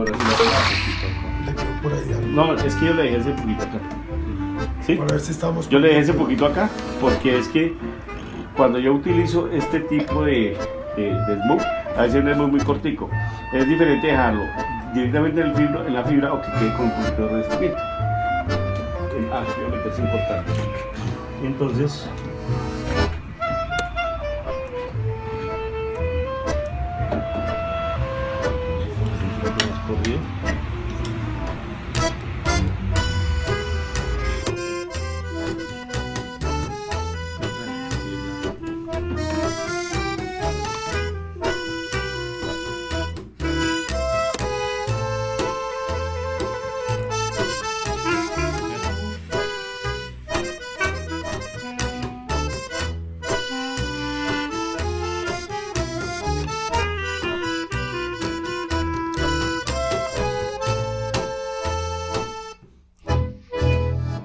ahora sí lo Le quedó por ahí algo. No, es que yo le dejé ese poquito acá. ¿Sí? Para ver si estamos. Yo le dejé ese poquito acá porque es que cuando yo utilizo este tipo de, de, de smoke, a veces no es muy, muy cortico. Es diferente dejarlo directamente en, el fibra, en la fibra o que quede con un poquito de revestimiento. Ah, obviamente es importante. Entonces, un poquito más corrido.